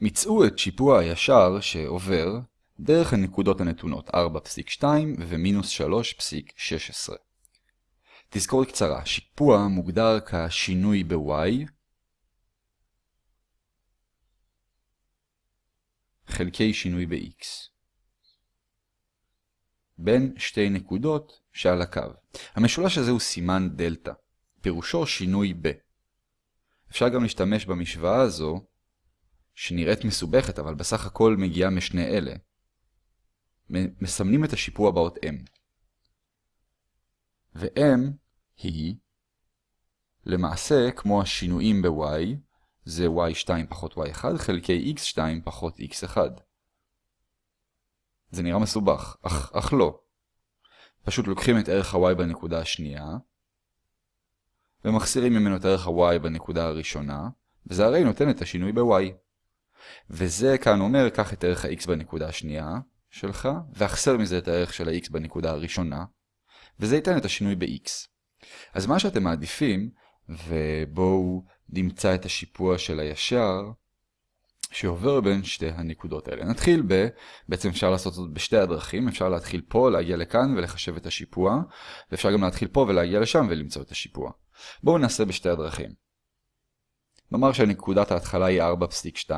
מצאו את שיפוע הישר שעובר דרך הנקודות הנתונות 4.2 ומינוס 3.16. תזכורת קצרה, שיפוע מוגדר כשינוי ב-y חלקי שינוי ב-x בין שתי נקודות שעל הקו. המשולש הזה הוא סימן דלתא, פירושו שינוי ב. אפשר גם להשתמש במשוואה הזו, שנראית מסובכת אבל בסך הכל מגיעה משני אלה. מסמנים את השיפוע באות m. ו-m היא למעשה כמו השינויים ב-y, זה y2 פחות y1 חלקי x2 פחות x1. זה נראה מסובך, אך, אך לא. פשוט לוקחים את ערך ה-y בנקודה השנייה, ומחסירים ממנו את ערך ה-y בנקודה הראשונה, וזה הרי נותן את השינוי ב-y. וזה כאן אומר, קח את ערך ה-x בנקודה השנייה שלך, ואחסר מזה את הערך של ה-x בנקודה הראשונה, וזה ייתן את השינוי ב-x. אז מה שאתם מעדיפים, ובואו נמצא את השיפוע של הישר, שעובר בין שתי הנקודות האלה. נתחיל ב... בעצם אפשר לעשות זאת בשתי הדרכים, אפשר להתחיל פה, להגיע לכאן ולחשב את השיפוע, ואפשר גם להתחיל פה ולהגיע לשם ולמצוא את השיפוע. בואו נעשה בשתי הדרכים. נאמר שנקודת ההתחלה היא 4.2,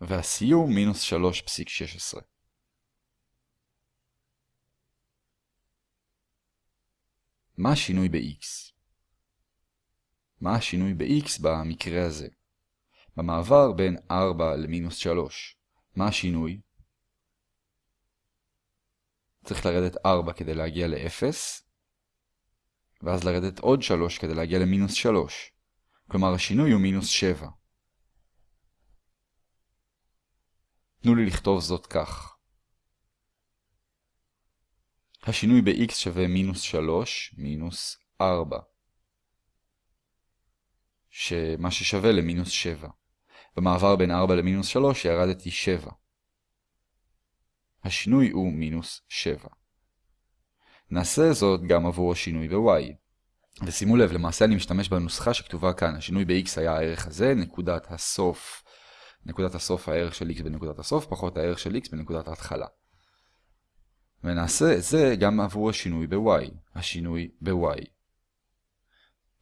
והסיום מינוס 3.16. מה השינוי ב-x? מה השינוי ב-x במקרה הזה? במעבר בין 4 למינוס 3, מה השינוי? צריך לרדת 4 כדי להגיע ל-0, ואז לרדת עוד 3 כדי להגיע למינוס 3. כלומר השינוי הוא מינוס 7. תנו לי לכתוב זאת כך. השינוי ב-x שווה מינוס 3 מינוס 4. שמה ששווה למינוס 7. במעבר בין 4 למינוס 3 ירדתי 7. השינוי הוא מינוס 7. נעשה זאת גם עבור השינוי ב-y. ושימו לב, למעשה אני משתמש בנוסחה שכתובה כאן. השינוי ב-x היה הערך הזה, נקודת הסוף, נקודת הסוף הערך של x בנקודת הסוף, פחות הערך של x בנקודת ההתחלה. ונעשה את זה גם עבור השינוי ב-y, השינוי ב-y.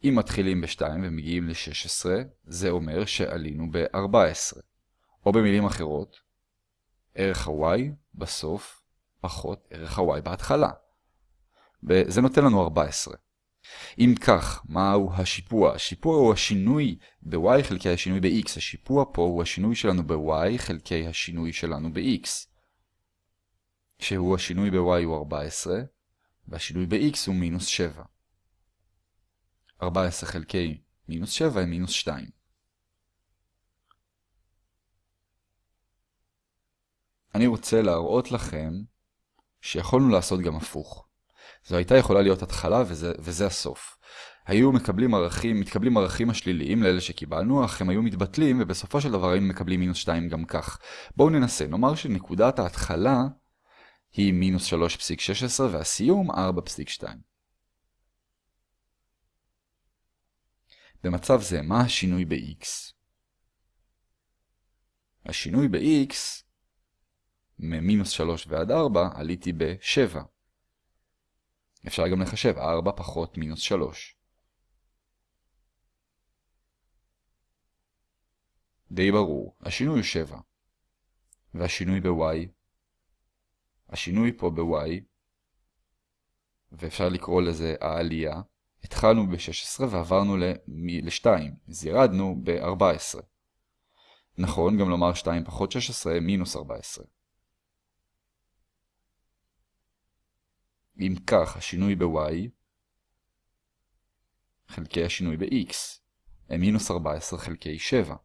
אם מתחילים ב-2 ומגיעים ל-16, זה אומר שעלינו ב-14. או במילים אחרות, ערך ה-y בסוף פחות ערך ה-y בהתחלה. וזה נותן לנו 14. אם כך, מהו השיפוע? השיפוע הוא השינוי ב-y חלקי השינוי ב-x. השיפוע פה הוא השינוי שלנו ב-y חלקי השינוי שלנו ב-x. שהוא השינוי ב-y הוא 14, והשינוי ב-x הוא מינוס 7. 14 חלקי מינוס 7 היא מינוס 2. אני רוצה להראות לכם שיכולנו לעשות גם הפוך. זו הייתה יכולה להיות התחלה וזה, וזה הסוף. היו מקבלים ערכים, מתקבלים ערכים השליליים לאלה שקיבלנו, אך הם היו מתבטלים ובסופו של דבר היינו מקבלים מינוס 2 גם כך. בואו ננסה, נאמר שנקודת ההתחלה היא מינוס 3.16 והסיום 4.2. במצב זה, מה השינוי ב-x? השינוי ב-x, ממינוס 3 ועד 4, עליתי ב-7. אפשר גם לחשב 4 פחות מינוס 3. די ברור, השינוי הוא 7. והשינוי ב-y, השינוי פה ב-y, ואפשר לקרוא לזה העלייה, התחלנו ב-16 ועברנו ל-2, אז ירדנו ב-14. נכון גם לומר 2 פחות 16 מינוס 14. אם כך, השינוי ב-y חלקי השינוי ב-x הם מינוס 14 חלקי 7.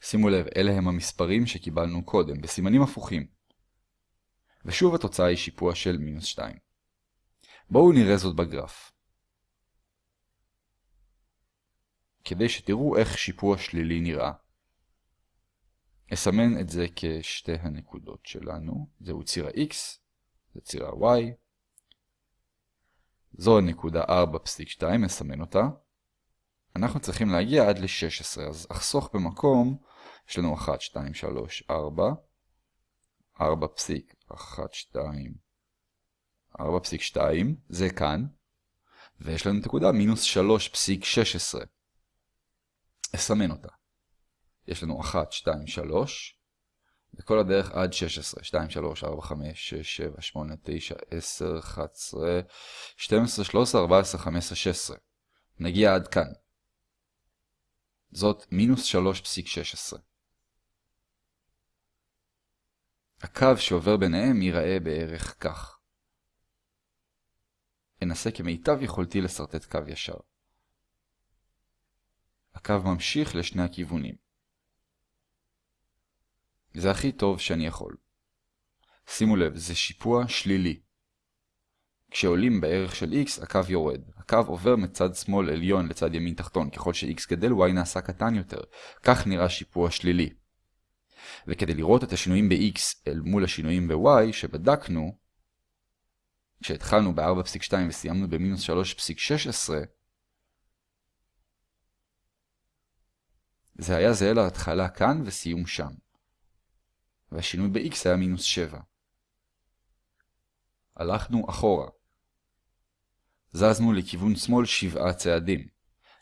שימו לב, אלה הם המספרים שקיבלנו קודם, בסימנים הפוכים. ושוב התוצאה היא שיפוע של מינוס 2. בואו נראה זאת בגרף. כדי שתראו איך שיפוע שלילי נראה. אסמן את זה כשתי הנקודות שלנו, זהו ציר ה-x, זה ציר ה-y, זו נקודה 4.2, נסמן אותה. אנחנו צריכים להגיע עד ל-16, אז אחסוך במקום, יש לנו 1, 2, 3, 4, 4.12, זה כאן, ויש לנו נקודה מינוס 3.16. אסמן אותה. יש לנו 1, 2, 3, וכל הדרך עד 16, 2, 3, 4, 5, 6, 7, 8, 9, 10, 11, 12, 13, 14, 15, 16. נגיע עד כאן. זאת מינוס 3.16. הקו שעובר ביניהם ייראה בערך כך. אנסה כמיטב יכולתי לסרטט קו ישר. הקו ממשיך לשני הכיוונים. זה הכי טוב שאני יכול. שימו לב, זה שיפוע שלילי. כשעולים בערך של x, הקו יורד. הקו עובר מצד שמאל עליון לצד ימין תחתון. ככל ש-x גדל, y נעשה קטן יותר. כך נראה שיפוע שלילי. וכדי לראות את השינויים ב-x אל מול השינויים ב-y שבדקנו, כשהתחלנו ב-4.2 וסיימנו ב-3.16, זה היה זהה להתחלה כאן וסיום שם. והשינוי ב-x היה מינוס 7. הלכנו אחורה. זזנו לכיוון שמאל 7 צעדים,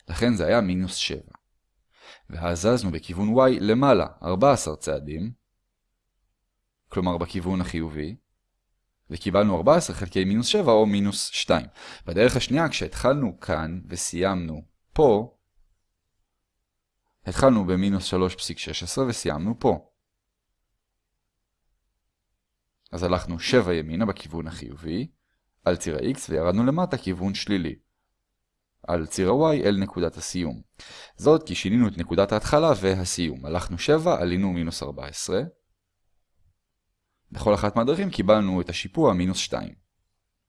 לכן זה היה מינוס 7. והזזנו בכיוון y למעלה 14 צעדים, כלומר בכיוון החיובי, וקיבלנו 14 חלקי מינוס 7 או מינוס 2. בדרך השנייה, כשהתחלנו כאן וסיימנו פה, התחלנו במינוס 3.16 וסיימנו פה. אז הלכנו 7 ימינה בכיוון החיובי, על ציר ה-x וירדנו למטה כיוון שלילי. על ציר ה-y אל נקודת הסיום. זאת כי שינינו את נקודת ההתחלה והסיום. הלכנו 7, עלינו מינוס 14. בכל אחת מהדרכים קיבלנו את השיפוע מינוס 2.